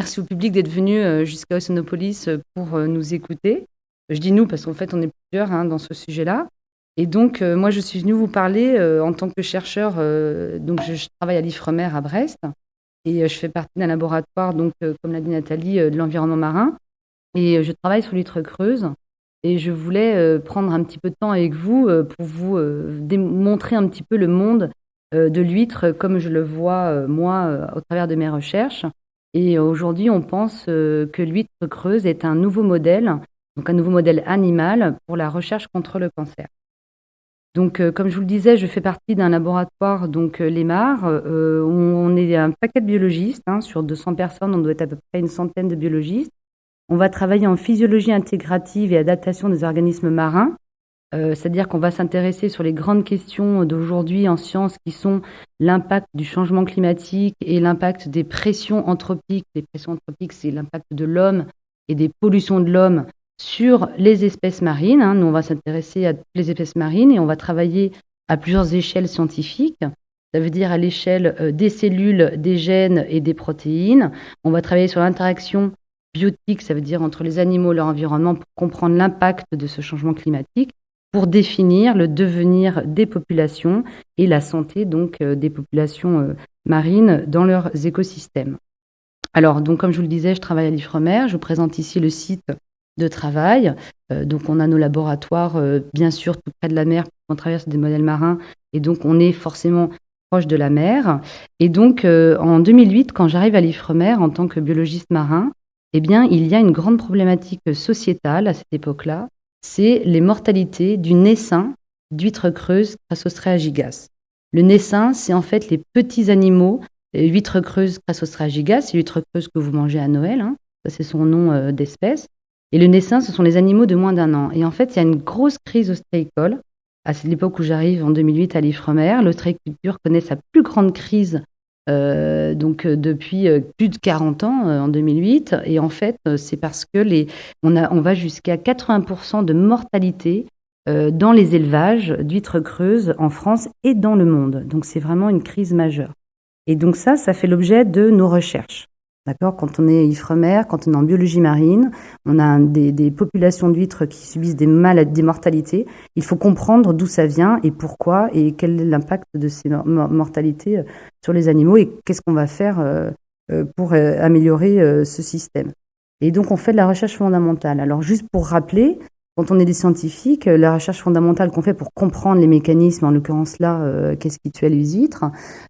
merci au public d'être venu jusqu'à Oceanopolis pour nous écouter. Je dis nous parce qu'en fait, on est plusieurs hein, dans ce sujet-là. Et donc, moi, je suis venue vous parler en tant que chercheur. donc, je, travaille à l'IFREMER à Brest et je fais partie d'un laboratoire, donc, comme l'a dit Nathalie, de l'environnement marin. Et je travaille sur l'huître creuse. Et je voulais prendre un petit peu de temps avec vous pour vous démontrer un petit peu le monde de l'huître comme je le vois, moi, au travers de mes recherches. Et aujourd'hui, on pense que l'huître creuse est un nouveau modèle, donc un nouveau modèle animal pour la recherche contre le cancer. Donc, comme je vous le disais, je fais partie d'un laboratoire, donc l'EMAR. on, est un paquet de biologistes. Hein, sur 200 personnes, on doit être à peu près une centaine de biologistes. On va travailler en physiologie intégrative et adaptation des organismes marins. Euh, c'est-à-dire qu'on va s'intéresser sur les grandes questions d'aujourd'hui en sciences qui sont l'impact du changement climatique et l'impact des pressions anthropiques. Les pressions anthropiques, c'est l'impact de l'homme et des pollutions de l'homme sur les espèces marines. Hein. Nous, on va s'intéresser à toutes les espèces marines et on va travailler à plusieurs échelles scientifiques. Ça veut dire à l'échelle euh, des cellules, des gènes et des protéines. On va travailler sur l'interaction biotique, ça veut dire entre les animaux et leur environnement, pour comprendre l'impact de ce changement climatique pour définir le devenir des populations et la santé donc euh, des populations euh, marines dans leurs écosystèmes. Alors, donc, comme je vous le disais, je travaille à l'IFREMER. Je vous présente ici le site de travail. Euh, donc, on a nos laboratoires, bien sûr, tout près de la mer, on traverse des modèles marins, et donc on est forcément proche de la mer. Et donc, en 2008, quand j'arrive à l'IFREMER en tant que biologiste marin, eh bien, il y a une grande problématique sociétale à cette époque-là, c'est les mortalités du naissin d'huîtres creuses Crassostrea gigas. Le naissin, c'est en fait les petits animaux, huîtres creuses Crassostrea gigas, c'est l'huître creuse que vous mangez à Noël, hein. ça c'est son nom euh, d'espèce. Et le naissin, ce sont les animaux de moins d'un an. Et en fait, il y a une grosse crise ostréicole. À l'époque où j'arrive, en 2008, à l'Ifremer, l'ostréiculture connaît sa plus grande crise euh, donc euh, depuis euh, plus de 40 ans en 2008 et en fait c'est parce que les on va jusqu'à 80% de mortalité dans les élevages d'huîtres creuses en France et dans le monde. Donc c'est vraiment une crise majeure. Et donc ça ça fait l'objet de nos recherches. D'accord? Quand on est Ifremer, quand on est en biologie marine, on a des, populations d'huîtres qui subissent des maladies, des mortalités. Il faut comprendre d'où ça vient et pourquoi et quel est l'impact de ces mortalités euh, sur les animaux et qu'est-ce qu'on va faire euh, euh, pour améliorer ce système. Et donc on fait de la recherche fondamentale. Alors juste pour rappeler, quand on est des scientifiques, euh, la recherche fondamentale qu'on fait pour comprendre les mécanismes, en l'occurrence là, euh, qu'est-ce qui tue les huîtres,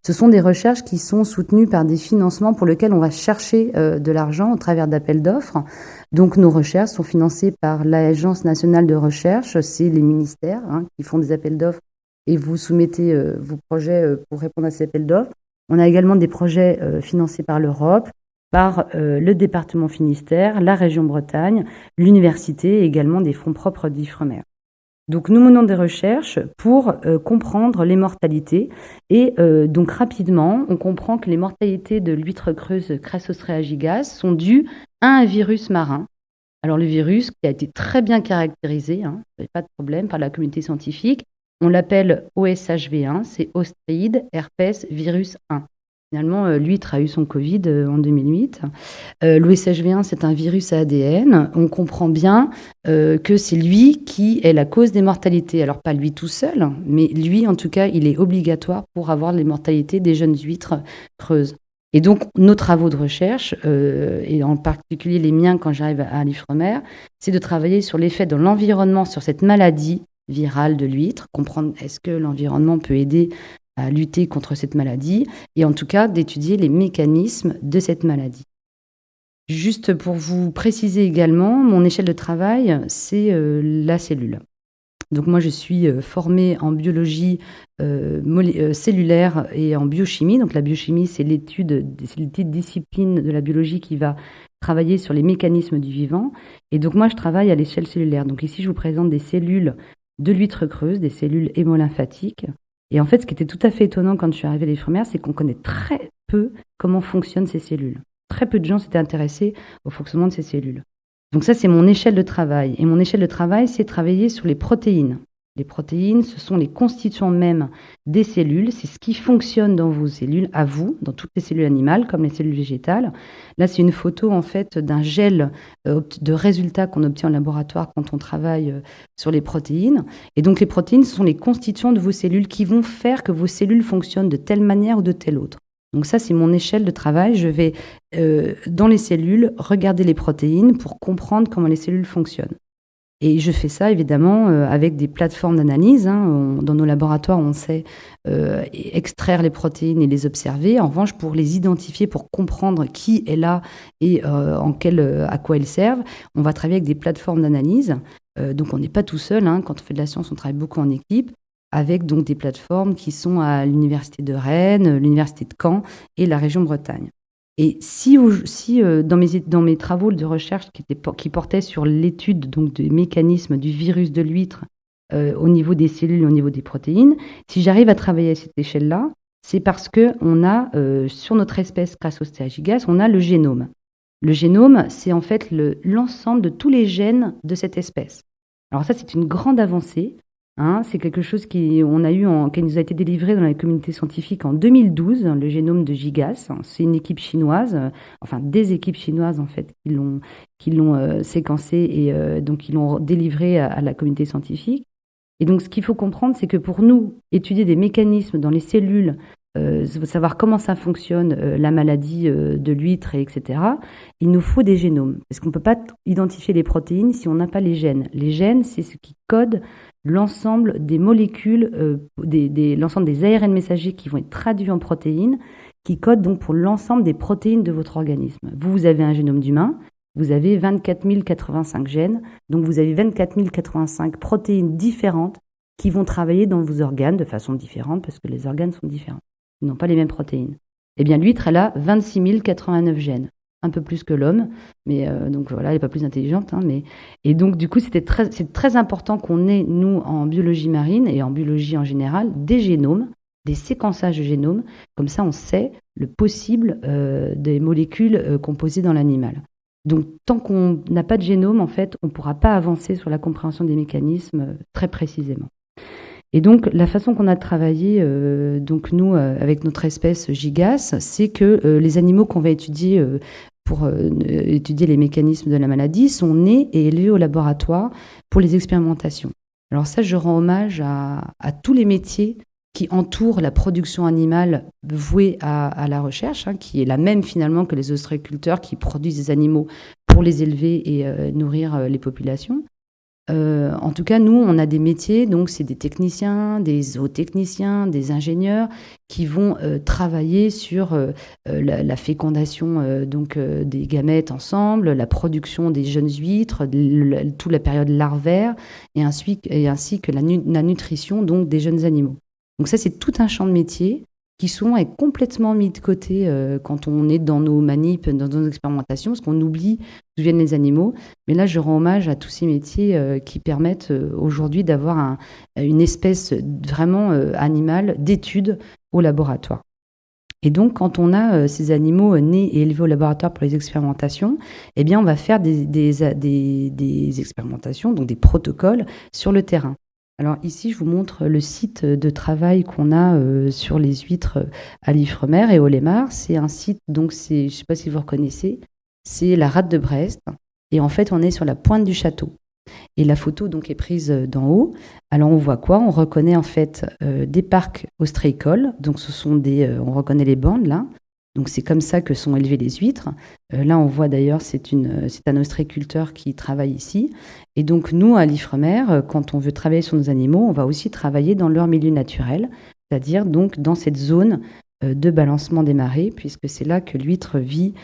ce sont des recherches qui sont soutenues par des financements pour lesquels on va chercher euh, de l'argent au travers d'appels d'offres. Donc nos recherches sont financées par l'Agence nationale de recherche, c'est les ministères hein, qui font des appels d'offres et vous soumettez vos projets pour répondre à ces appels d'offres. On a également des projets financés par l'Europe, par euh, le département Finistère, la région Bretagne, l'université et également des fonds propres d'Ifremer. Donc nous menons des recherches pour euh, comprendre les mortalités et euh, donc rapidement on comprend que les mortalités de l'huître creuse Crassostrea gigas sont dues à un virus marin. Alors le virus qui a été très bien caractérisé, hein, pas de problème par la communauté scientifique, on l'appelle OSHV1, c'est Ostride herpes virus 1. Finalement, euh, l'huître a eu son Covid euh, en 2008. Euh, L'OSHV1, c'est un virus à ADN. On comprend bien que c'est lui qui est la cause des mortalités. Alors, pas lui tout seul, mais lui, en tout cas, il est obligatoire pour avoir les mortalités des jeunes huîtres creuses. Et donc, nos travaux de recherche, et en particulier les miens quand j'arrive à l'IFREMER, c'est de travailler sur l'effet de l'environnement sur cette maladie virale de l'huître, comprendre est-ce que l'environnement peut aider lutter contre cette maladie et en tout cas d'étudier les mécanismes de cette maladie. Juste pour vous préciser également, mon échelle de travail, c'est euh, la cellule. Donc moi, je suis euh, formée en biologie euh, cellulaire et en biochimie. Donc la biochimie, c'est l'étude, c'est l'étude discipline de la biologie qui va travailler sur les mécanismes du vivant. Et donc moi, je travaille à l'échelle cellulaire. Donc ici, je vous présente des cellules de l'huître creuse, des cellules hémolymphatiques. Et en fait, ce qui était tout à fait étonnant quand je suis arrivée à l'Ifremer, c'est qu'on connaît très peu comment fonctionnent ces cellules. Très peu de gens s'étaient intéressés au fonctionnement de ces cellules. Donc ça, c'est mon échelle de travail. Et mon échelle de travail, c'est travailler sur les protéines. Les protéines, ce sont les constituants mêmes des cellules. C'est ce qui fonctionne dans vos cellules, à vous, dans toutes les cellules animales, comme les cellules végétales. Là, c'est une photo en fait d'un gel euh, de résultats qu'on obtient en laboratoire quand on travaille euh, sur les protéines. Et donc, les protéines ce sont les constituants de vos cellules qui vont faire que vos cellules fonctionnent de telle manière ou de telle autre. Donc ça, c'est mon échelle de travail. Je vais euh, dans les cellules regarder les protéines pour comprendre comment les cellules fonctionnent. Et je fais ça évidemment euh, avec des plateformes d'analyse. Hein. Dans nos laboratoires, on sait euh, extraire les protéines et les observer. En revanche, pour les identifier, pour comprendre qui est là et euh, en quel, à quoi elles servent, on va travailler avec des plateformes d'analyse. donc on n'est pas tout seul. Hein. Quand on fait de la science, on travaille beaucoup en équipe avec donc des plateformes qui sont à l'université de Rennes, l'université de Caen et la région Bretagne. Et si, si euh, dans, mes, dans mes travaux de recherche qui, qui portaient sur l'étude donc des mécanismes du virus de l'huître euh, au niveau des cellules, au niveau des protéines, si j'arrive à travailler à cette échelle-là, c'est parce que on a euh, sur notre espèce, grâce au stéagigas, on a le génome. Le génome, c'est en fait l'ensemble de tous les gènes de cette espèce. Alors ça, c'est une grande avancée Hein, c'est quelque chose qui, on a eu qui nous a été délivré dans la communauté scientifique en 2012, le génome de Gigas. C'est une équipe chinoise, euh, enfin des équipes chinoises en fait, qui l'ont, qui l'ont euh, séquencé et euh, donc qui l'ont délivré à, la communauté scientifique. Et donc ce qu'il faut comprendre, c'est que pour nous, étudier des mécanismes dans les cellules, savoir comment ça fonctionne, la maladie de l'huître, etc., il nous faut des génomes. Parce qu'on ne peut pas identifier les protéines si on n'a pas les gènes. Les gènes, c'est ce qui code l'ensemble des molécules, euh, l'ensemble des ARN messagers qui vont être traduits en protéines, qui codent donc pour l'ensemble des protéines de votre organisme. Vous, vous avez un génome d'humain, vous avez 24 085 gènes, donc vous avez 24 085 protéines différentes qui vont travailler dans vos organes de façon différente parce que les organes sont différents. Ils n'ont pas les mêmes protéines. Eh bien, l'huître, elle a 26 089 gènes un peu plus que l'homme, mais euh, donc voilà, elle n'est pas plus intelligente. Hein, mais et donc du coup, c'était très, c'est très important qu'on ait nous en biologie marine et en biologie en général des génomes, des séquençages de génomes. Comme ça, on sait le possible euh, des molécules euh, composées dans l'animal. Donc tant qu'on n'a pas de génome, en fait, on ne pourra pas avancer sur la compréhension des mécanismes très précisément. Et donc, la façon qu'on a travaillé, donc nous, avec notre espèce Gigas, c'est que les animaux qu'on va étudier pour euh, étudier les mécanismes de la maladie sont nés et élevés au laboratoire pour les expérimentations. Alors ça, je rends hommage à, tous les métiers qui entourent la production animale vouée à, la recherche, hein, qui est la même finalement que les ostréiculteurs qui produisent des animaux pour les élever et euh, nourrir euh, les populations. Euh, en tout cas, nous, on a des métiers, donc c'est des techniciens, des zootechniciens, des ingénieurs qui vont euh, travailler sur euh, la, fécondation donc des gamètes ensemble, la production des jeunes huîtres, toute la période larvaire, et ainsi, et ainsi que la, la, nutrition donc des jeunes animaux. Donc ça, c'est tout un champ de métiers qui souvent est complètement mis de côté euh, quand on est dans nos manips, dans nos expérimentations, parce qu'on oublie d'où viennent les animaux. Mais là, je rends hommage à tous ces métiers euh, qui permettent euh, aujourd'hui d'avoir une espèce vraiment animale d'études au laboratoire. Et donc, quand on a ces animaux nés et élevés au laboratoire pour les expérimentations, eh bien, on va faire des expérimentations, donc des protocoles sur le terrain. Alors ici, je vous montre le site de travail qu'on a euh, sur les huîtres euh, à l'Ifremer et au Lémar. C'est un site, donc je ne sais pas si vous reconnaissez, c'est la rade de Brest. Et en fait, on est sur la pointe du château. Et la photo donc est prise euh, d'en haut. Alors on voit quoi? On reconnaît en fait des parcs ostréicoles. Donc ce sont des, on reconnaît les bandes là. Donc c'est comme ça que sont élevées les huîtres. Euh, là, on voit d'ailleurs, c'est un ostréiculteur qui travaille ici. Et donc nous, à l'Ifremer, euh, quand on veut travailler sur nos animaux, on va aussi travailler dans leur milieu naturel, c'est-à-dire donc dans cette zone euh, de balancement des marées, puisque c'est là que l'huître vit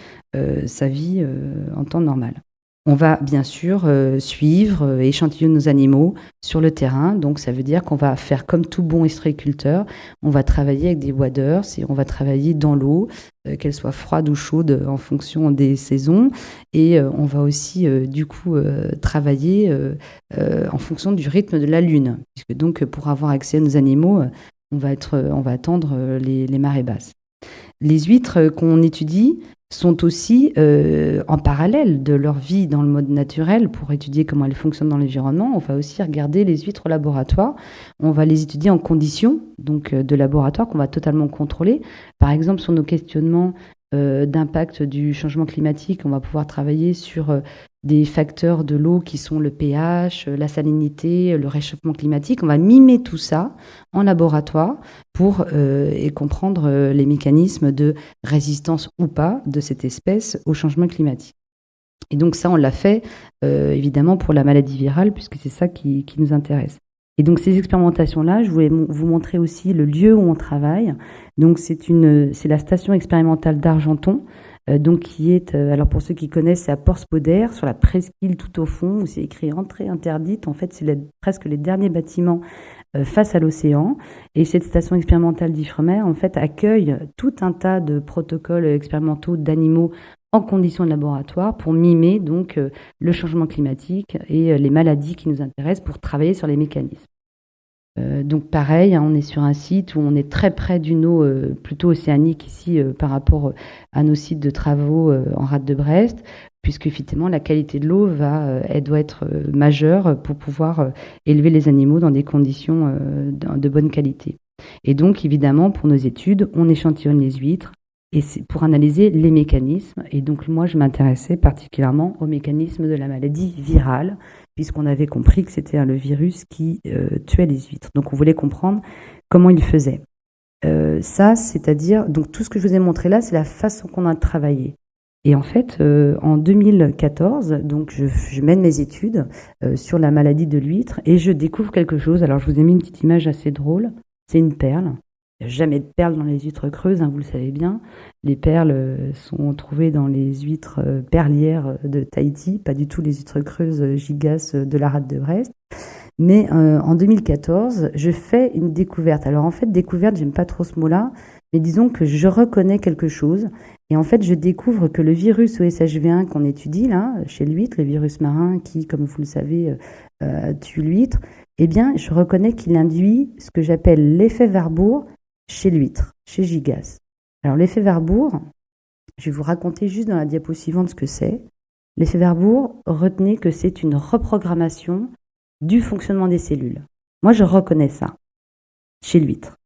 sa vie en temps normal. On va bien sûr euh, suivre, euh, échantillonner nos animaux sur le terrain. Donc ça veut dire qu'on va faire comme tout bon estréiculteur. On va travailler avec des waders et on va travailler dans l'eau, euh, qu'elle soit froide ou chaude en fonction des saisons. Et on va aussi du coup travailler en fonction du rythme de la lune, puisque donc pour avoir accès à nos animaux, on va être, on va attendre les marées basses. Les huîtres qu'on étudie sont aussi euh, en parallèle de leur vie dans le mode naturel pour étudier comment elles fonctionnent dans l'environnement. On va aussi regarder les huîtres au laboratoire. On va les étudier en conditions donc euh, de laboratoire qu'on va totalement contrôler. Par exemple, sur nos questionnements d'impact du changement climatique, on va pouvoir travailler sur des facteurs de l'eau qui sont le pH, la salinité, le réchauffement climatique. On va mimer tout ça en laboratoire pour et comprendre les mécanismes de résistance ou pas de cette espèce au changement climatique. Et donc ça, on l'a fait évidemment pour la maladie virale, puisque c'est ça qui, nous intéresse. Et donc ces expérimentations-là, je voulais vous montrer aussi le lieu où on travaille. Donc c'est une, c'est la station expérimentale d'Argenton, euh, donc qui est, euh, alors pour ceux qui connaissent, c'est à Porspoder, sur la presqu'île tout au fond, où c'est écrit entrée interdite. En fait, c'est presque les derniers bâtiments euh, face à l'océan. Et cette station expérimentale d'Ifremer, en fait, accueille tout un tas de protocoles expérimentaux d'animaux en conditions de laboratoire pour mimer donc le changement climatique et les maladies qui nous intéressent pour travailler sur les mécanismes. Euh, donc pareil, hein, on est sur un site où on est très près d'une eau euh, plutôt océanique ici euh, par rapport à nos sites de travaux en rade de Brest, puisque effectivement la qualité de l'eau va, elle doit être majeure pour pouvoir élever les animaux dans des conditions de bonne qualité. Et donc évidemment pour nos études, on échantillonne les huîtres et c'est pour analyser les mécanismes. Et donc moi je m'intéressais particulièrement aux mécanismes de la maladie virale puisqu'on avait compris que c'était le virus qui euh, tuait les huîtres. Donc on voulait comprendre comment il faisait. Euh, ça, c'est-à-dire, donc tout ce que je vous ai montré là, c'est la façon qu'on a travaillé. Et en fait, euh, en 2014, donc je, mène mes études sur la maladie de l'huître et je découvre quelque chose. Alors je vous ai mis une petite image assez drôle. C'est une perle. Il n'y a jamais de perles dans les huîtres creuses, hein, vous le savez bien. Les perles euh, sont trouvées dans les huîtres euh, perlières de Tahiti, pas du tout les huîtres creuses euh, gigas de la rade de Brest. Mais en 2014, je fais une découverte. Alors en fait, découverte, j'aime pas trop ce mot-là, mais disons que je reconnais quelque chose. Et en fait, je découvre que le virus OSHV1 qu'on étudie là, chez l'huître, le virus marin qui, comme vous le savez, tue l'huître, eh bien, je reconnais qu'il induit ce que j'appelle l'effet Warburg chez l'huître, chez Gigas. Alors l'effet Warburg, je vais vous raconter juste dans la diapo suivante ce que c'est. L'effet Warburg, retenez que c'est une reprogrammation du fonctionnement des cellules. Moi, je reconnais ça chez l'huître.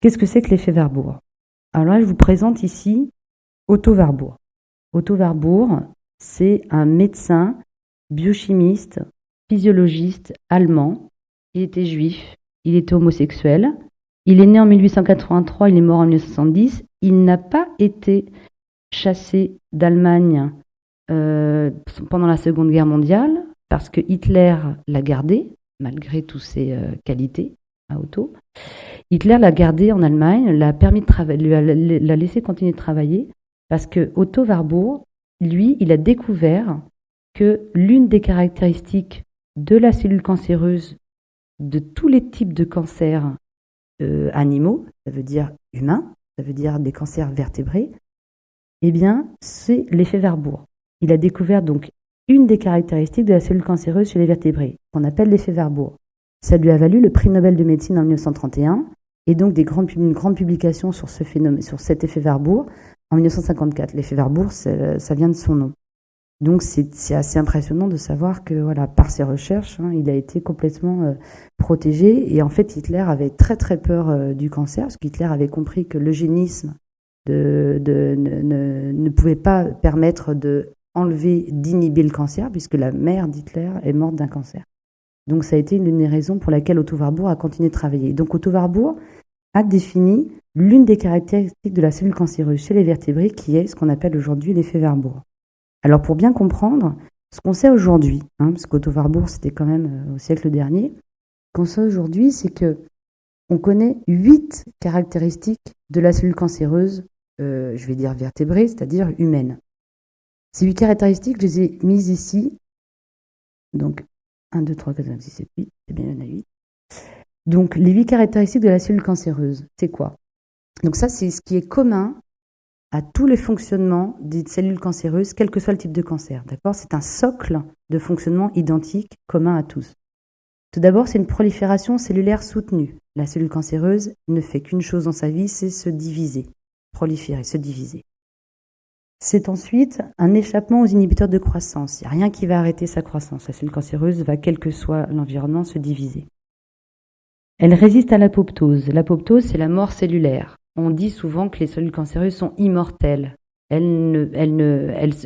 Qu'est-ce que c'est que l'effet Warburg Alors là, je vous présente ici Otto Warburg. Otto Warburg, c'est un médecin, biochimiste, physiologiste allemand. Il était juif, il était homosexuel, il est né en 1883, il est mort en 1970. Il n'a pas été chassé d'Allemagne euh, pendant la Seconde Guerre mondiale parce que Hitler l'a gardé, malgré toutes ses euh, qualités à Otto. Hitler l'a gardé en Allemagne, l'a permis de l'a laissé continuer de travailler parce que Otto Warburg, lui, il a découvert que l'une des caractéristiques de la cellule cancéreuse de tous les types de cancers euh, animaux, ça veut dire humains, ça veut dire des cancers vertébrés, eh bien, c'est l'effet Warburg. Il a découvert donc une des caractéristiques de la cellule cancéreuse chez les vertébrés, qu'on appelle l'effet Warburg. Ça lui a valu le prix Nobel de médecine en 1931 et donc des grandes, une grande publication sur, ce phénomène, sur cet effet Warburg en 1954. L'effet Warburg, ça vient de son nom. Donc c'est assez impressionnant de savoir que par ses recherches, hein, il a été complètement euh, protégé. Et en fait, Hitler avait très très peur euh, du cancer, parce qu'Hitler avait compris que l'eugénisme ne, pouvait pas permettre de enlever, d'inhiber le cancer, puisque la mère d'Hitler est morte d'un cancer. Donc ça a été l'une des raisons pour laquelle Otto Warburg a continué de travailler. Donc Otto Warburg a défini l'une des caractéristiques de la cellule cancéreuse chez les vertébrés, qui est ce qu'on appelle aujourd'hui l'effet Warburg. Alors pour bien comprendre, ce qu'on sait aujourd'hui, hein, parce qu'Otto Warburg c'était quand même euh, au siècle dernier, ce qu'on sait aujourd'hui, c'est que on connaît huit caractéristiques de la cellule cancéreuse, euh, je vais dire vertébrée, c'est-à-dire humaine. Ces huit caractéristiques, je les ai mises ici. Donc 1, 2, 3, 4, 5, 6, 7, 8, c'est bien, il y en a 8. Donc les huit caractéristiques de la cellule cancéreuse, c'est quoi? Donc ça, c'est ce qui est commun à tous les fonctionnements des cellules cancéreuses, quel que soit le type de cancer. D'accord? C'est un socle de fonctionnement identique, commun à tous. Tout d'abord, c'est une prolifération cellulaire soutenue. La cellule cancéreuse ne fait qu'une chose dans sa vie, c'est se diviser. proliférer, se diviser. C'est ensuite un échappement aux inhibiteurs de croissance. Il n'y a rien qui va arrêter sa croissance. La cellule cancéreuse va, quel que soit l'environnement, se diviser. Elle résiste à l'apoptose. L'apoptose, c'est la mort cellulaire. On dit souvent que les cellules cancéreuses sont immortelles. Elles,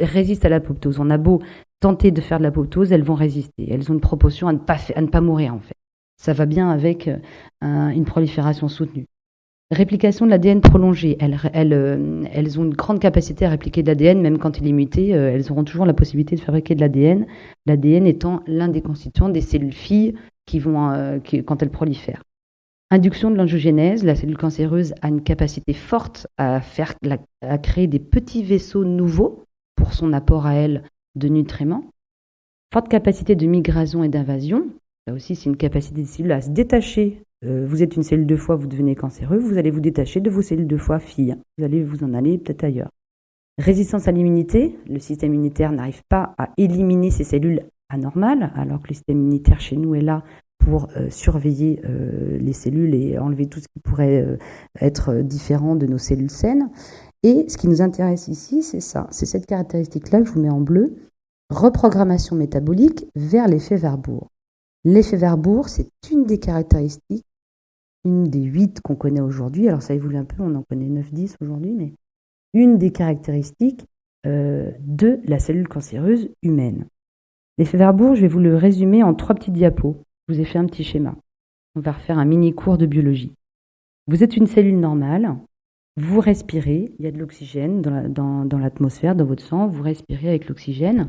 résistent à l'apoptose. On a beau tenter de faire de l'apoptose, elles vont résister. Elles ont une proportion à ne pas, mourir, en fait. Ça va bien avec euh, une prolifération soutenue. Réplication de l'ADN prolongée. Elles, euh, elles, ont une grande capacité à répliquer de l'ADN, même quand il est muté. Euh, elles auront toujours la possibilité de fabriquer de l'ADN. L'ADN étant l'un des constituants des cellules filles qui vont, quand elles prolifèrent. Induction de l'angiogénèse. La cellule cancéreuse a une capacité forte à, créer des petits vaisseaux nouveaux pour son apport à elle de nutriments. Forte capacité de migration et d'invasion. Là aussi, c'est une capacité des cellules à se détacher euh, vous êtes une cellule de foie, vous devenez cancéreux, vous allez vous détacher de vos cellules de foie filles. Vous allez vous en aller peut-être ailleurs. Résistance à l'immunité, le système immunitaire n'arrive pas à éliminer ces cellules anormales, alors que le système immunitaire chez nous est là pour euh, surveiller euh, les cellules et enlever tout ce qui pourrait être différent de nos cellules saines. Et ce qui nous intéresse ici, c'est ça, c'est cette caractéristique-là que je vous mets en bleu, reprogrammation métabolique vers l'effet Verbourg. L'effet Verbourg, c'est une des caractéristiques une des huit qu'on connaît aujourd'hui, alors ça évolue un peu, on en connaît 9-10 aujourd'hui, mais une des caractéristiques euh, de la cellule cancéreuse humaine. L'effet Verbourg, je vais vous le résumer en trois petits diapos. Je vous ai fait un petit schéma. On va refaire un mini cours de biologie. Vous êtes une cellule normale, vous respirez, il y a de l'oxygène dans l'atmosphère, dans, votre sang, vous respirez avec l'oxygène.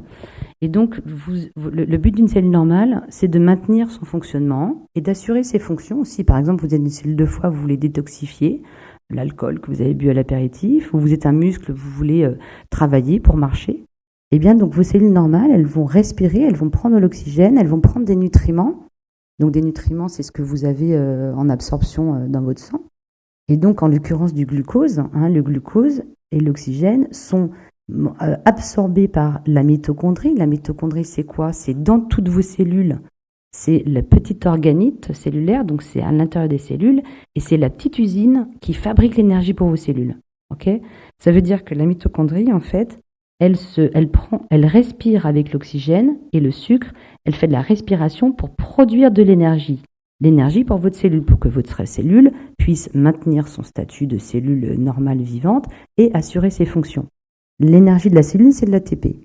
Et donc, le, but d'une cellule normale, c'est de maintenir son fonctionnement et d'assurer ses fonctions. Si, par exemple, vous êtes une cellule de foie, vous voulez détoxifier l'alcool que vous avez bu à l'apéritif, ou vous êtes un muscle, vous voulez euh, travailler pour marcher, eh bien, donc vos cellules normales, elles vont respirer, elles vont prendre l'oxygène, elles vont prendre des nutriments. Donc, des nutriments, c'est ce que vous avez euh, en absorption euh, dans votre sang. Et donc, en l'occurrence du glucose, hein, le glucose et l'oxygène sont euh, absorbés par la mitochondrie. La mitochondrie, c'est quoi? C'est dans toutes vos cellules. C'est la petite organite cellulaire, donc c'est à l'intérieur des cellules, et c'est la petite usine qui fabrique l'énergie pour vos cellules. Ça veut dire que la mitochondrie, en fait, elle, se, prend, elle respire avec l'oxygène et le sucre, elle fait de la respiration pour produire de l'énergie l'énergie pour votre cellule, pour que votre cellule puisse maintenir son statut de cellule normale vivante et assurer ses fonctions. L'énergie de la cellule, c'est de l'ATP.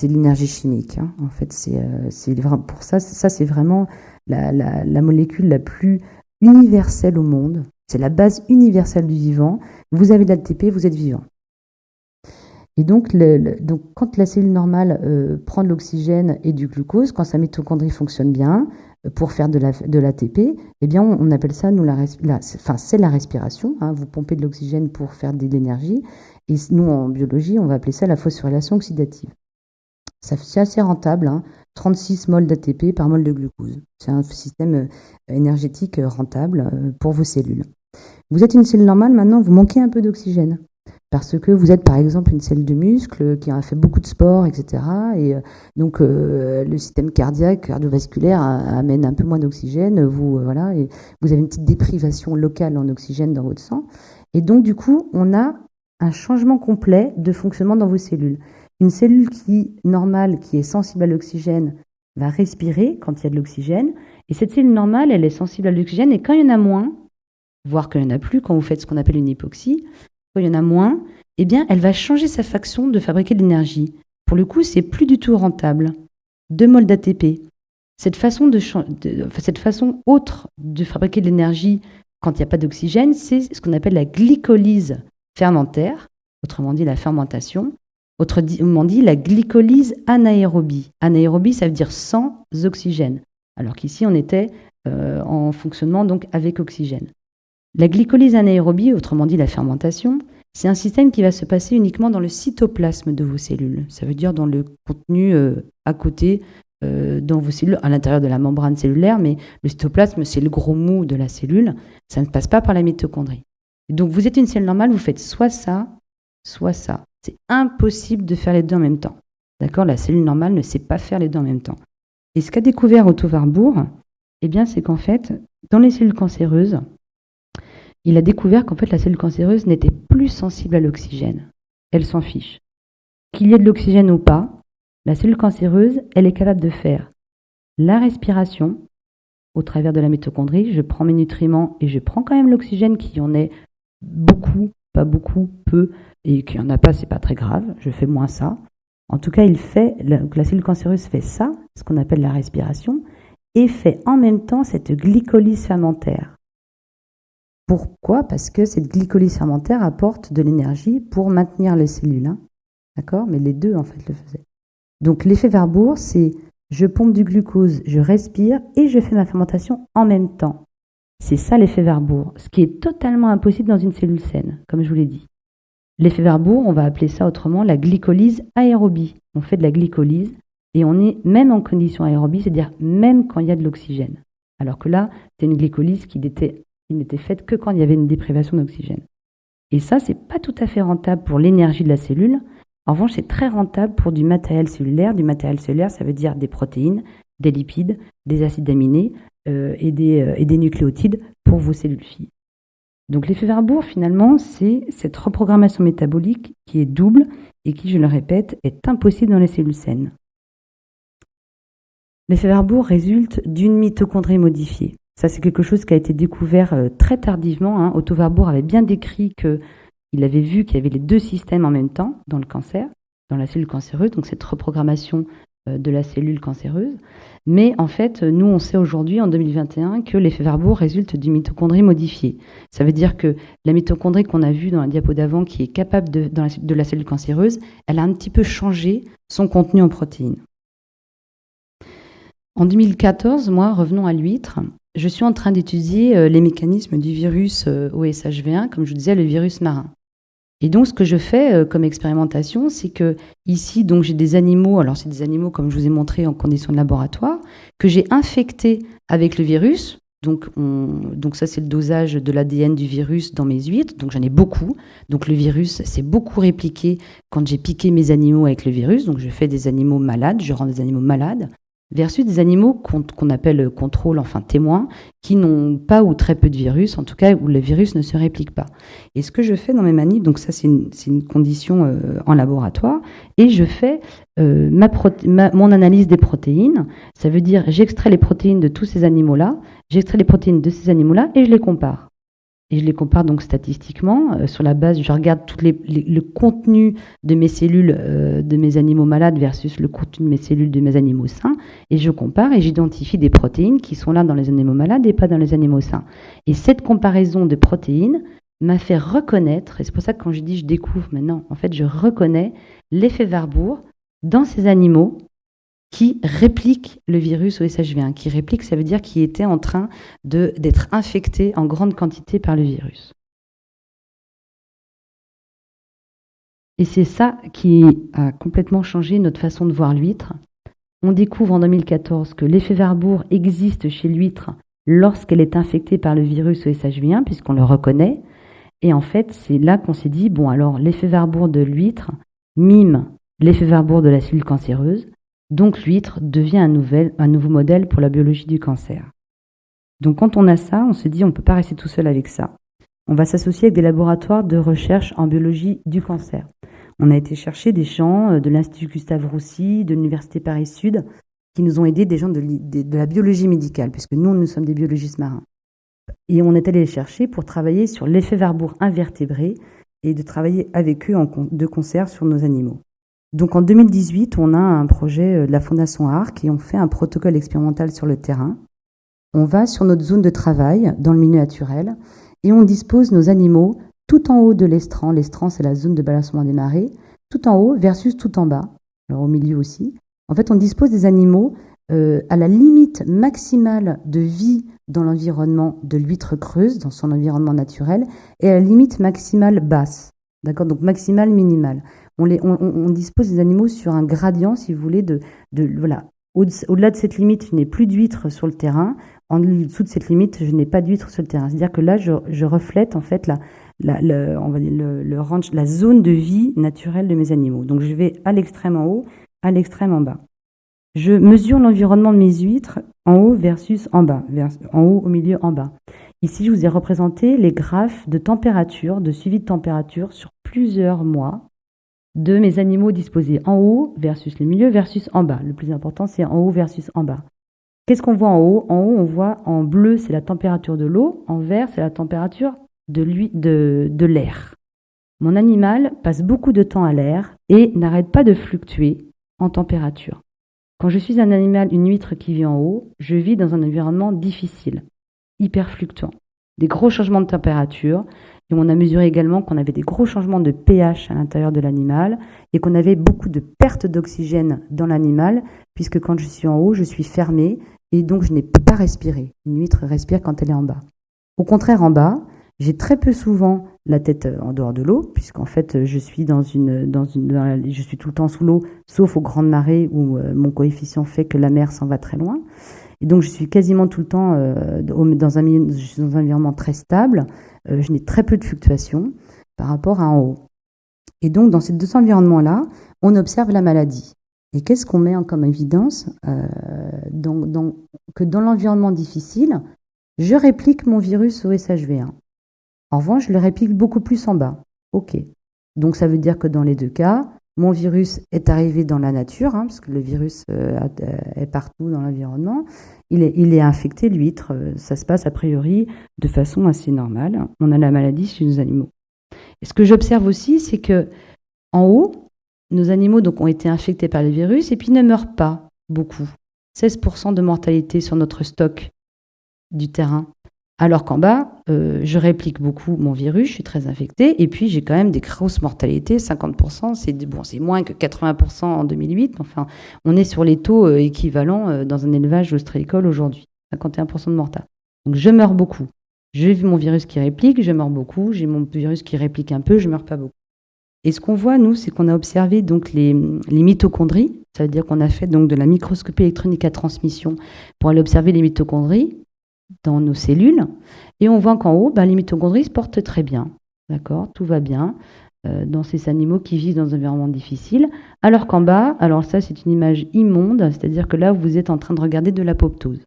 C'est de l'énergie chimique. Hein. En fait, c'est euh, pour ça, c'est vraiment la, molécule la plus universelle au monde. C'est la base universelle du vivant. Vous avez de l'ATP, vous êtes vivant. Et donc, quand la cellule normale euh, prend de l'oxygène et du glucose, quand sa mitochondrie fonctionne bien, pour faire de l'ATP, la, eh bien, on, appelle ça, nous, la, c'est la respiration. Hein, vous pompez de l'oxygène pour faire de l'énergie. Et nous, en biologie, on va appeler ça la phosphorylation oxydative. C'est assez rentable, hein, 36 moles d'ATP par mol de glucose. C'est un système euh, énergétique euh, rentable euh, pour vos cellules. Vous êtes une cellule normale, maintenant, vous manquez un peu d'oxygène parce que vous êtes par exemple une cellule de muscle qui a fait beaucoup de sport, etc. Et euh, donc euh, le système cardiaque, cardiovasculaire amène un peu moins d'oxygène. Vous euh, voilà, vous avez une petite déprivation locale en oxygène dans votre sang. Et donc du coup, on a un changement complet de fonctionnement dans vos cellules. Une cellule qui normale, qui est sensible à l'oxygène, va respirer quand il y a de l'oxygène. Et cette cellule normale, elle est sensible à l'oxygène. Et quand il y en a moins, voire qu'il n'y en a plus, quand vous faites ce qu'on appelle une hypoxie, il y en a moins, eh bien, elle va changer sa façon de fabriquer de l'énergie. Pour le coup, c'est plus du tout rentable. Deux moles d'ATP. Cette façon, de, cette façon autre de fabriquer de l'énergie quand il n'y a pas d'oxygène, c'est ce qu'on appelle la glycolyse fermentaire, autrement dit la fermentation, autrement dit la glycolyse anaérobie. Anaérobie, ça veut dire sans oxygène, alors qu'ici on était euh, en fonctionnement donc avec oxygène. La glycolyse anaérobie, autrement dit la fermentation, c'est un système qui va se passer uniquement dans le cytoplasme de vos cellules. Ça veut dire dans le contenu euh, à côté euh, dans vos cellules, à l'intérieur de la membrane cellulaire, mais le cytoplasme, c'est le gros mou de la cellule. Ça ne passe pas par la mitochondrie. donc vous êtes une cellule normale, vous faites soit ça, soit ça. C'est impossible de faire les deux en même temps. D'accord? La cellule normale ne sait pas faire les deux en même temps. Et ce qu'a découvert Otto Warburg, eh bien, c'est qu'en fait, dans les cellules cancéreuses, il a découvert qu'en fait la cellule cancéreuse n'était plus sensible à l'oxygène. Elle s'en fiche. Qu'il y ait de l'oxygène ou pas, la cellule cancéreuse, elle est capable de faire la respiration au travers de la mitochondrie. Je prends mes nutriments et je prends quand même l'oxygène qui en est beaucoup, pas beaucoup, peu, et qui en a pas, c'est pas très grave. Je fais moins ça. En tout cas, il fait, la cellule cancéreuse fait ça, ce qu'on appelle la respiration, et fait en même temps cette glycolyse fermentaire. Pourquoi Parce que cette glycolyse fermentaire apporte de l'énergie pour maintenir les cellules. Hein. D'accord? Mais les deux, en fait, le faisaient. Donc, l'effet Warburg, c'est je pompe du glucose, je respire et je fais ma fermentation en même temps. C'est ça l'effet Warburg, ce qui est totalement impossible dans une cellule saine, comme je vous l'ai dit. L'effet Warburg, on va appeler ça autrement la glycolyse aérobie. On fait de la glycolyse et on est même en condition aérobie, c'est-à-dire même quand il y a de l'oxygène. Alors que là, c'est une glycolyse qui n'était faite que quand il y avait une déprivation d'oxygène. Et ça, c'est pas tout à fait rentable pour l'énergie de la cellule. En revanche, c'est très rentable pour du matériel cellulaire. Du matériel cellulaire, ça veut dire des protéines, des lipides, des acides aminés euh, et, des, euh, et des nucléotides pour vos cellules filles. Donc l'effet Warburg, finalement, c'est cette reprogrammation métabolique qui est double et qui, je le répète, est impossible dans les cellules saines. L'effet Warburg résulte d'une mitochondrie modifiée. Ça, c'est quelque chose qui a été découvert euh, très tardivement. Hein. Otto Warburg avait bien décrit qu'il avait vu qu'il y avait les deux systèmes en même temps dans le cancer, dans la cellule cancéreuse, donc cette reprogrammation euh, de la cellule cancéreuse. Mais en fait, nous, on sait aujourd'hui, en 2021, que l'effet Warburg résulte d'une mitochondrie modifiée. Ça veut dire que la mitochondrie qu'on a vue dans la diapo d'avant, qui est capable de, de la cellule cancéreuse, elle a un petit peu changé son contenu en protéines. En 2014, moi, revenons à l'huître, je suis en train d'étudier euh, les mécanismes du virus euh, OSHV1, comme je vous disais, le virus marin. Et donc, ce que je fais euh, comme expérimentation, c'est que ici, donc, j'ai des animaux, alors c'est des animaux, comme je vous ai montré, en conditions de laboratoire, que j'ai infectés avec le virus. Donc, donc ça, c'est le dosage de l'ADN du virus dans mes huîtres. Donc, j'en ai beaucoup. Donc, le virus s'est beaucoup répliqué quand j'ai piqué mes animaux avec le virus. Donc, je fais des animaux malades, je rends des animaux malades versus des animaux qu'on appelle contrôle, enfin témoins, qui n'ont pas ou très peu de virus, en tout cas où le virus ne se réplique pas. Et ce que je fais dans mes manips, donc ça c'est une, condition euh, en laboratoire, et je fais euh, mon analyse des protéines, ça veut dire j'extrais les protéines de tous ces animaux-là, j'extrais les protéines de ces animaux-là et je les compare et je les compare donc statistiquement euh, sur la base, je regarde tout le contenu de mes cellules euh, de mes animaux malades versus le contenu de mes cellules de mes animaux sains, et je compare et j'identifie des protéines qui sont là dans les animaux malades et pas dans les animaux sains. Et cette comparaison de protéines m'a fait reconnaître, et c'est pour ça que quand je dis je découvre maintenant, en fait je reconnais l'effet Warburg dans ces animaux qui réplique le virus au SHV1. Qui réplique, ça veut dire qu'il était en train d'être infecté en grande quantité par le virus. Et c'est ça qui a complètement changé notre façon de voir l'huître. On découvre en 2014 que l'effet Warburg existe chez l'huître lorsqu'elle est infectée par le virus au SHV1, puisqu'on le reconnaît. Et en fait, c'est là qu'on s'est dit, bon alors l'effet Warburg de l'huître mime l'effet Warburg de la cellule cancéreuse, donc l'huître devient un, nouveau modèle pour la biologie du cancer. Donc quand on a ça, on se dit on ne peut pas rester tout seul avec ça. On va s'associer avec des laboratoires de recherche en biologie du cancer. On a été chercher des gens euh, de l'Institut Gustave Roussy, de l'Université Paris-Sud, qui nous ont aidés, des gens de, la biologie médicale, puisque nous, nous sommes des biologistes marins. Et on est allé les chercher pour travailler sur l'effet Warburg invertébré et de travailler avec eux de concert sur nos animaux. Donc en 2018, on a un projet euh, de la Fondation ARC et on fait un protocole expérimental sur le terrain. On va sur notre zone de travail dans le milieu naturel et on dispose nos animaux tout en haut de l'estran. L'estran, c'est la zone de balancement des marées, tout en haut versus tout en bas, alors au milieu aussi. En fait, on dispose des animaux euh, à la limite maximale de vie dans l'environnement de l'huître creuse, dans son environnement naturel, et à la limite maximale basse. D'accord Donc maximale, minimale on, dispose des animaux sur un gradient, si vous voulez, de, voilà. Au-delà de cette limite, je n'ai plus d'huîtres sur le terrain. En dessous de cette limite, je n'ai pas d'huîtres sur le terrain. C'est-à-dire que là, je, reflète en fait la, on va dire le, range, la zone de vie naturelle de mes animaux. Donc je vais à l'extrême en haut, à l'extrême en bas. Je mesure l'environnement de mes huîtres en haut versus en bas, en haut, au milieu, en bas. Ici, je vous ai représenté les graphes de température, de suivi de température sur plusieurs mois de mes animaux disposés en haut versus le milieu versus en bas. Le plus important, c'est en haut versus en bas. Qu'est-ce qu'on voit en haut? En haut, on voit en bleu, c'est la température de l'eau, en vert, c'est la température de l'air. Mon animal passe beaucoup de temps à l'air et n'arrête pas de fluctuer en température. Quand je suis un animal, une huître qui vit en haut, je vis dans un environnement difficile, hyper fluctuant. Des gros changements de température, et on a mesuré également qu'on avait des gros changements de pH à l'intérieur de l'animal et qu'on avait beaucoup de pertes d'oxygène dans l'animal, puisque quand je suis en haut, je suis fermé et donc je n'ai pas respirer. Une huître respire quand elle est en bas. Au contraire, en bas, j'ai très peu souvent la tête euh, en dehors de l'eau, puisqu'en fait, euh, je suis dans une, dans une, je suis tout le temps sous l'eau, sauf aux grandes marées où euh, mon coefficient fait que la mer s'en va très loin. Et donc, je suis quasiment tout le temps dans, un milieu, dans un environnement très stable. je n'ai très peu de fluctuations par rapport à en haut. Et donc, dans ces deux environnements-là, on observe la maladie. Et qu'est-ce qu'on met comme évidence Que dans l'environnement difficile, je réplique mon virus au SHV1. En revanche, je le réplique beaucoup plus en bas. OK. Donc ça veut dire que dans les deux cas, mon virus est arrivé dans la nature, hein, parce que le virus euh, euh, est partout dans l'environnement. Il est, infecté l'huître. Euh, ça se passe a priori de façon assez normale. On a la maladie chez nos animaux. Ce que j'observe aussi, c'est que en haut, nos animaux donc, ont été infectés par le virus et puis ne meurent pas beaucoup. 16% de mortalité sur notre stock du terrain. Alors qu'en bas, euh, je réplique beaucoup mon virus, je suis très infectée, et puis j'ai quand même des grosses mortalités, 50%, c'est bon, moins que 80% en 2008, enfin, on est sur les taux euh, équivalents euh, dans un élevage ostréicole aujourd'hui, 51% de mortalité. Donc je meurs beaucoup. J'ai mon virus qui réplique, je meurs beaucoup, j'ai mon virus qui réplique un peu, je meurs pas beaucoup. Et ce qu'on voit, nous, c'est qu'on a observé donc les, les mitochondries, ça veut dire qu'on a fait donc de la microscopie électronique à transmission pour aller observer les mitochondries dans nos cellules. Et on voit qu'en haut, ben, les mitochondries se portent très bien. D'accord? Tout va bien euh, dans ces animaux qui vivent dans un environnement difficile. Alors qu'en bas, alors ça, c'est une image immonde, c'est-à-dire que là, vous êtes en train de regarder de l'apoptose.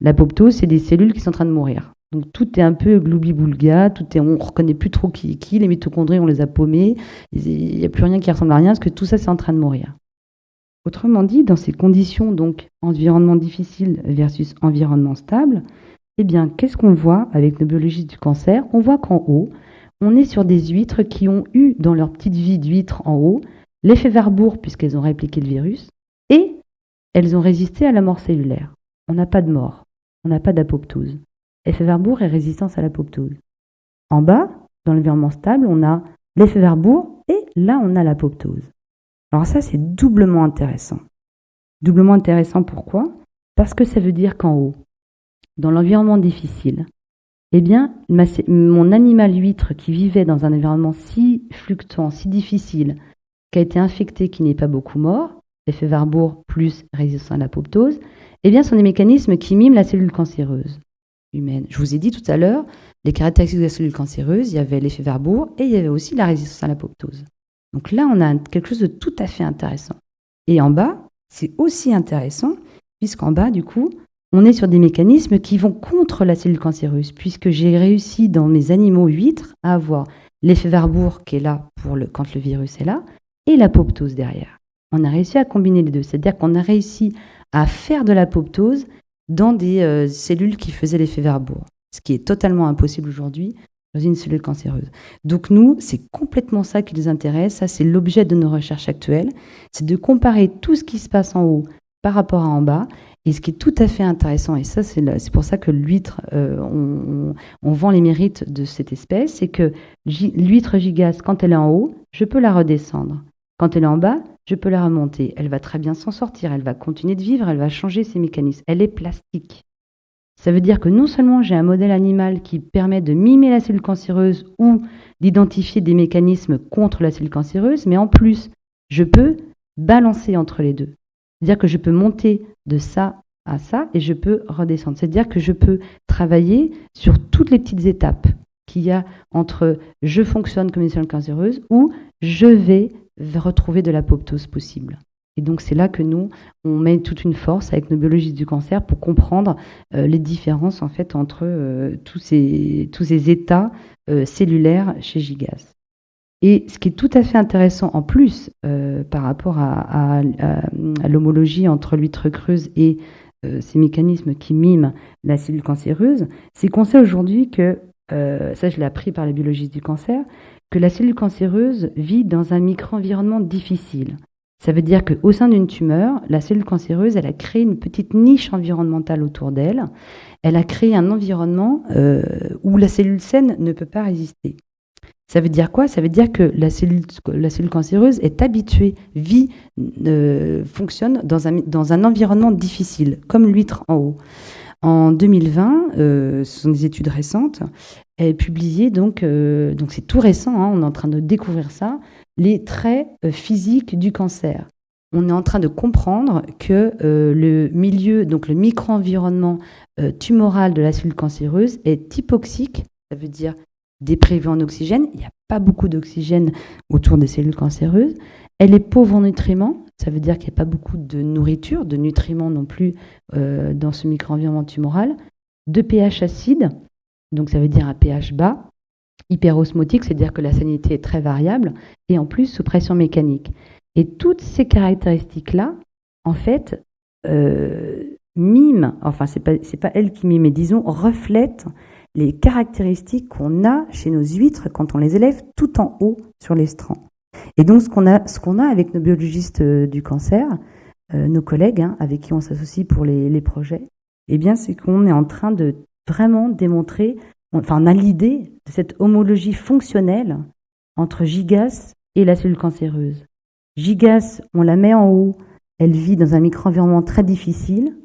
L'apoptose, c'est des cellules qui sont en train de mourir. Donc tout est un peu gloubi-boulga, tout est, on ne reconnaît plus trop qui est qui, les mitochondries, on les a paumées, il n'y a plus rien qui ressemble à rien, parce que tout ça, c'est en train de mourir. Autrement dit, dans ces conditions, donc environnement difficile versus environnement stable, eh bien, qu'est-ce qu'on voit avec nos biologistes du cancer? On voit qu'en haut, on est sur des huîtres qui ont eu dans leur petite vie d'huître en haut l'effet Warburg puisqu'elles ont répliqué le virus et elles ont résisté à la mort cellulaire. On n'a pas de mort, on n'a pas d'apoptose. Effet Warburg et résistance à l'apoptose. En bas, dans l'environnement stable, on a l'effet Warburg et là on a l'apoptose. Alors ça, c'est doublement intéressant. Doublement intéressant pourquoi? Parce que ça veut dire qu'en haut, dans l'environnement difficile, eh bien, mon animal huître qui vivait dans un environnement si fluctuant, si difficile, qui a été infecté, qui n'est pas beaucoup mort, effet Warburg plus résistant à l'apoptose, eh bien, sont des mécanismes qui miment la cellule cancéreuse humaine. Je vous ai dit tout à l'heure, les caractéristiques de la cellule cancéreuse, il y avait l'effet Warburg et il y avait aussi la résistance à l'apoptose. Donc là, on a quelque chose de tout à fait intéressant. Et en bas, c'est aussi intéressant, puisqu'en bas, du coup, on est sur des mécanismes qui vont contre la cellule cancéreuse, puisque j'ai réussi dans mes animaux huîtres à avoir l'effet Warburg qui est là quand le virus est là, et l'apoptose derrière. On a réussi à combiner les deux, c'est-à-dire qu'on a réussi à faire de l'apoptose dans des euh, cellules qui faisaient l'effet Warburg, ce qui est totalement impossible aujourd'hui dans une cellule cancéreuse. Donc nous, c'est complètement ça qui nous intéresse, ça c'est l'objet de nos recherches actuelles, c'est de comparer tout ce qui se passe en haut par rapport à en bas. Et ce qui est tout à fait intéressant, et ça c'est pour ça que l'huître, euh, on, on, vend les mérites de cette espèce, c'est que l'huître gigasse, quand elle est en haut, je peux la redescendre. Quand elle est en bas, je peux la remonter. Elle va très bien s'en sortir, elle va continuer de vivre, elle va changer ses mécanismes. Elle est plastique. Ça veut dire que non seulement j'ai un modèle animal qui permet de mimer la cellule cancéreuse ou d'identifier des mécanismes contre la cellule cancéreuse, mais en plus, je peux balancer entre les deux. C'est-à-dire que je peux monter de ça à ça et je peux redescendre. C'est-à-dire que je peux travailler sur toutes les petites étapes qu'il y a entre je fonctionne comme une cellule cancéreuse ou je vais retrouver de l'apoptose possible. Et donc c'est là que nous, on met toute une force avec nos biologistes du cancer pour comprendre les différences en fait entre tous, ces, tous ces états cellulaires chez Gigas. Et ce qui est tout à fait intéressant en plus par rapport à, à l'homologie entre l'huître creuse et ces mécanismes qui miment la cellule cancéreuse, c'est qu'on sait aujourd'hui que, ça je l'ai appris par les biologistes du cancer, que la cellule cancéreuse vit dans un micro-environnement difficile. Ça veut dire qu'au sein d'une tumeur, la cellule cancéreuse, elle a créé une petite niche environnementale autour d'elle. Elle a créé un environnement euh, où la cellule saine ne peut pas résister. Ça veut dire quoi? Ça veut dire que la cellule, cancéreuse est habituée, vit, euh, fonctionne dans un, dans un environnement difficile, comme l'huître en haut. En 2020, euh, ce sont des études récentes, elle publié, donc donc c'est tout récent, hein, on est en train de découvrir ça, les traits euh, physiques du cancer. On est en train de comprendre que le milieu, donc le micro-environnement tumoral de la cellule cancéreuse est hypoxique, ça veut dire déprivé en oxygène, il n'y a pas beaucoup d'oxygène autour des cellules cancéreuses, elle est pauvre en nutriments, ça veut dire qu'il n'y a pas beaucoup de nourriture, de nutriments non plus euh, dans ce micro-environnement tumoral. De pH acide, donc ça veut dire un pH bas. Hyperosmotique, c'est-à-dire que la salinité est très variable. Et en plus, sous pression mécanique. Et toutes ces caractéristiques-là, en fait, euh, miment, enfin, c'est pas, pas elle qui mime, mais disons, reflètent les caractéristiques qu'on a chez nos huîtres quand on les élève tout en haut sur les strands. Et donc, ce qu'on a, ce qu'on a avec nos biologistes euh, du cancer, euh, nos collègues hein, avec qui on s'associe pour les, projets, eh bien, c'est qu'on est en train de vraiment démontrer, on a l'idée de cette homologie fonctionnelle entre Gigas et la cellule cancéreuse. Gigas, on la met en haut, elle vit dans un micro-environnement très difficile,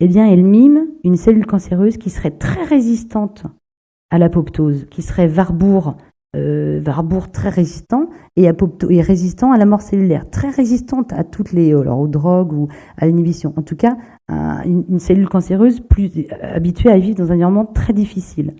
eh bien, elle mime une cellule cancéreuse qui serait très résistante à l'apoptose, qui serait Warburg euh, très résistant et, résistant à la mort cellulaire, très résistante à toutes les alors aux drogues ou à l'inhibition. En tout cas, une, cellule cancéreuse plus habituée à vivre dans un environnement très difficile.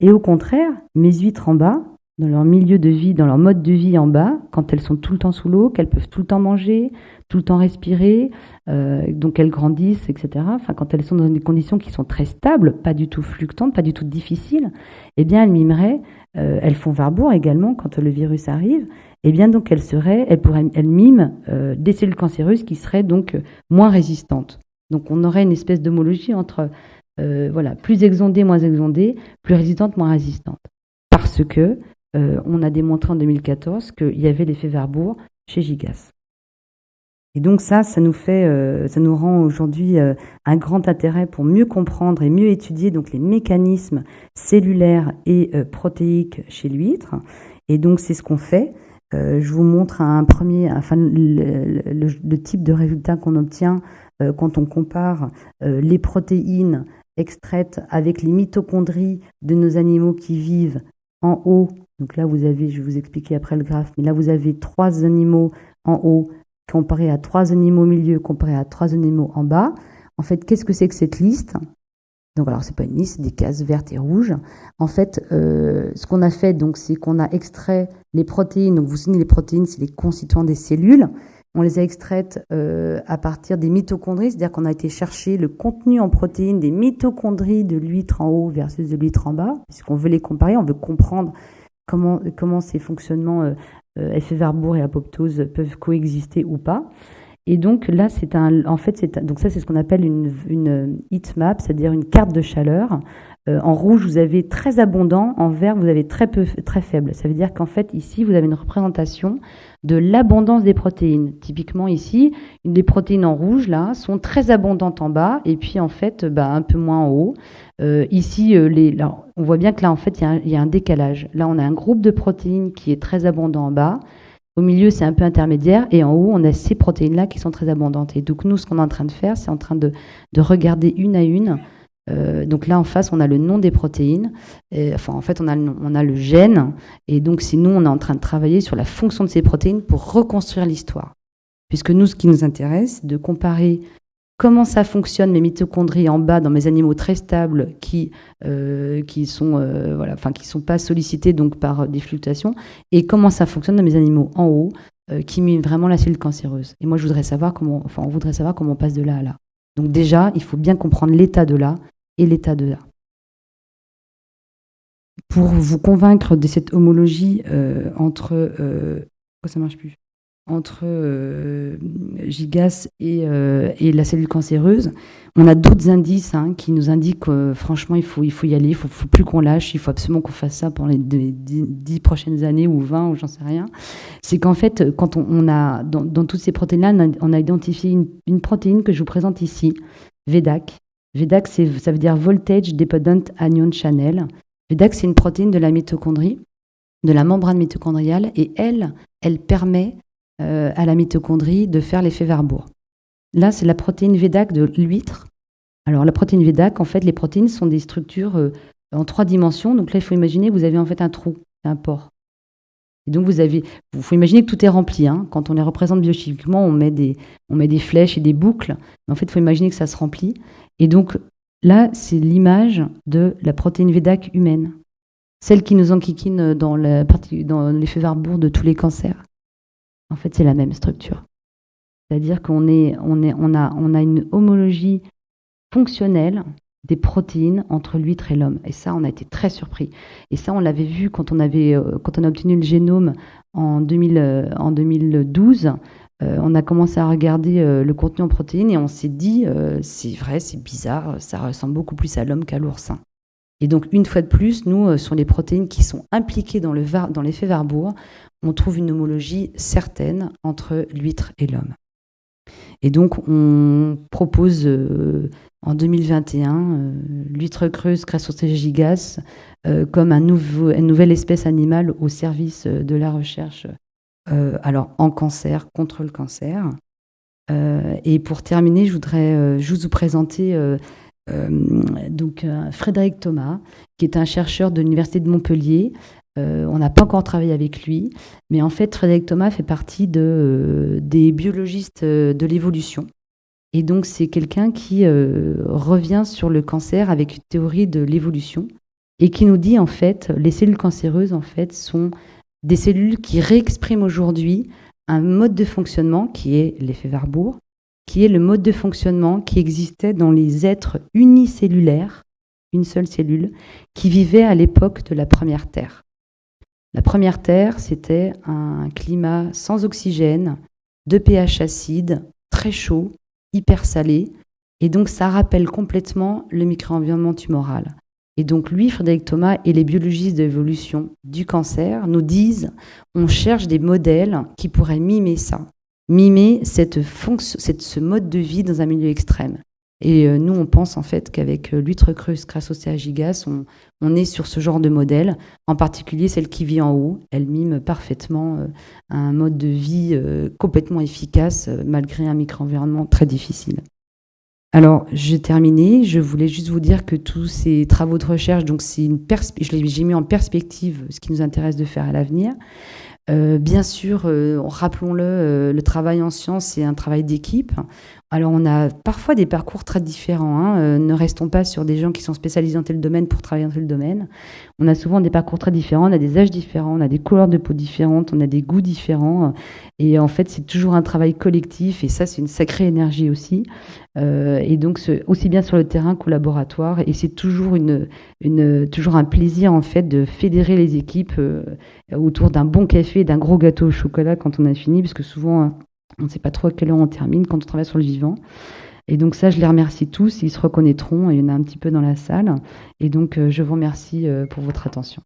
Et au contraire, mes huîtres en bas, dans leur milieu de vie, dans leur mode de vie en bas, quand elles sont tout le temps sous l'eau, qu'elles peuvent tout le temps manger, tout le temps respirer, euh, donc elles grandissent, etc. Enfin, quand elles sont dans des conditions qui sont très stables, pas du tout fluctuantes, pas du tout difficiles, eh bien, elles mimeraient euh, elles font Warburg également quand le virus arrive, eh bien donc elles seraient, elles pourraient, elles miment euh, des cellules cancéreuses qui seraient donc moins résistantes. Donc on aurait une espèce d'homologie entre voilà plus exondées, moins exondées, plus résistantes, moins résistantes, parce que on a démontré en 2014 qu'il y avait l'effet Warburg chez Gigas. Et donc ça, ça nous fait, euh, ça nous rend aujourd'hui euh, un grand intérêt pour mieux comprendre et mieux étudier donc les mécanismes cellulaires et euh, protéiques chez l'huître. Et donc c'est ce qu'on fait. je vous montre un premier, enfin le type de résultat qu'on obtient quand on compare les protéines extraites avec les mitochondries de nos animaux qui vivent en haut. Donc là, vous avez, je vais vous expliquer après le graphe, mais là, vous avez trois animaux en haut comparé à trois animaux au milieu, comparé à trois animaux en bas. En fait, qu'est-ce que c'est que cette liste? Donc alors c'est pas une liste, c'est des cases vertes et rouges. En fait, euh, ce qu'on a fait donc c'est qu'on a extrait les protéines. Donc vous savez les protéines, c'est les constituants des cellules. On les a extraites euh, à partir des mitochondries, c'est-à-dire qu'on a été chercher le contenu en protéines des mitochondries de l'huître en haut versus de l'huître en bas, puisqu'on veut les comparer, on veut comprendre comment comment ces fonctionnements euh, euh, effet Warburg et apoptose peuvent coexister ou pas. Et donc là, c'est un, en fait, c'est donc ça, c'est ce qu'on appelle une, heat map, c'est-à-dire une carte de chaleur. En rouge, vous avez très abondant, en vert, vous avez très peu, très faible. Ça veut dire qu'en fait, ici, vous avez une représentation de l'abondance des protéines. Typiquement ici, les protéines en rouge là sont très abondantes en bas et puis en fait, bah, un peu moins en haut. Euh, ici, euh, les, on voit bien que là, en fait, il y, y, a un décalage. Là, on a un groupe de protéines qui est très abondant en bas. Au milieu, c'est un peu intermédiaire. Et en haut, on a ces protéines-là qui sont très abondantes. Et donc, nous, ce qu'on est en train de faire, c'est en train de, de, regarder une à une. Euh, donc là, en face, on a le nom des protéines. Enfin, en fait, on a, le, on a le gène. Et donc, si nous, on est en train de travailler sur la fonction de ces protéines pour reconstruire l'histoire. Puisque nous, ce qui nous intéresse, c'est de comparer comment ça fonctionne mes mitochondries en bas dans mes animaux très stables qui euh, qui sont euh, voilà enfin qui sont pas sollicités donc par des fluctuations et comment ça fonctionne dans mes animaux en haut qui mime vraiment la cellule cancéreuse. Et moi, je voudrais savoir comment, enfin, on voudrait savoir comment on passe de là à là. Donc déjà, il faut bien comprendre l'état de là et l'état de là. Pour vous convaincre de cette homologie entre... pourquoi ça marche plus entre euh, Gigas euh, et, la cellule cancéreuse. On a d'autres indices hein, qui nous indiquent que franchement, il faut, il faut y aller, il ne faut, plus qu'on lâche, il faut absolument qu'on fasse ça pendant les dix prochaines années ou 20 ou j'en sais rien. C'est qu'en fait, quand on, a, dans, toutes ces protéines-là, on, a identifié une, protéine que je vous présente ici, VEDAC. VEDAC, ça veut dire Voltage Dependent Anion Channel. VEDAC, c'est une protéine de la mitochondrie, de la membrane mitochondriale, et elle, elle permet euh, à la mitochondrie de faire l'effet Warburg. Là, c'est la protéine VEDAC de l'huître. Alors, la protéine VEDAC, en fait, les protéines sont des structures euh, en trois dimensions. Donc là, il faut imaginer que vous avez en fait un trou, un pore. Et donc, vous avez, il faut imaginer que tout est rempli. Hein. Quand on les représente biochimiquement, on met, des, on met des flèches et des boucles. Mais en fait, il faut imaginer que ça se remplit. Et donc, là, c'est l'image de la protéine VEDAC humaine. Celle qui nous enquiquine dans l'effet Warburg de tous les cancers. En fait, c'est la même structure. C'est-à-dire qu'on on a, une homologie fonctionnelle des protéines entre l'huître et l'homme. Et ça, on a été très surpris. Et ça, on l'avait vu quand on, avait, euh, quand on a obtenu le génome en, 2000, en 2012. Euh, on a commencé à regarder le contenu en protéines et on s'est dit, c'est vrai, c'est bizarre, ça ressemble beaucoup plus à l'homme qu'à l'oursin. Et donc, une fois de plus, nous, sur les protéines qui sont impliquées dans l'effet dans Warburg, on trouve une homologie certaine entre l'huître et l'homme. Et donc, on propose euh, en 2021 euh, l'huître creuse Crassostégigas euh, comme un une nouvelle espèce animale au service de la recherche alors en cancer, contre le cancer. et pour terminer, je voudrais juste vous présenter donc, Frédéric Thomas, qui est un chercheur de l'Université de Montpellier, euh, on n'a pas encore travaillé avec lui, mais en fait, Frédéric Thomas fait partie de, euh, des biologistes euh, de l'évolution. Et donc, c'est quelqu'un qui revient sur le cancer avec une théorie de l'évolution et qui nous dit, en fait, les cellules cancéreuses, en fait, sont des cellules qui réexpriment aujourd'hui un mode de fonctionnement qui est l'effet Warburg, qui est le mode de fonctionnement qui existait dans les êtres unicellulaires, une seule cellule, qui vivaient à l'époque de la première Terre. La première Terre, c'était un climat sans oxygène, de pH acide, très chaud, hyper salé. Et donc, ça rappelle complètement le micro-environnement tumoral. Et donc, lui, Frédéric Thomas et les biologistes de l'évolution du cancer nous disent on cherche des modèles qui pourraient mimer ça, mimer cette ce mode de vie dans un milieu extrême. Et euh, nous, on pense en fait qu'avec euh, l'huître creuse Crassostea gigas, on, on, est sur ce genre de modèle, en particulier celle qui vit en haut. Elle mime parfaitement euh, un mode de vie complètement efficace, malgré un micro-environnement très difficile. Alors, j'ai terminé. Je voulais juste vous dire que tous ces travaux de recherche, donc c'est une j'ai mis en perspective ce qui nous intéresse de faire à l'avenir. bien sûr, rappelons-le, le travail en sciences, c'est un travail d'équipe. Alors on a parfois des parcours très différents. Hein. Euh, ne restons pas sur des gens qui sont spécialisés dans tel domaine pour travailler dans tel domaine. On a souvent des parcours très différents, on a des âges différents, on a des couleurs de peau différentes, on a des goûts différents. Et en fait, c'est toujours un travail collectif et ça, c'est une sacrée énergie aussi. Euh, et donc, aussi bien sur le terrain qu'au laboratoire. Et c'est toujours, une, une, toujours un plaisir en fait de fédérer les équipes euh, autour d'un bon café, d'un gros gâteau au chocolat quand on a fini, parce que souvent on ne sait pas trop à quelle heure on termine quand on travaille sur le vivant. Et donc ça, je les remercie tous, ils se reconnaîtront, il y en a un petit peu dans la salle. Et donc, euh, je vous remercie euh, pour votre attention.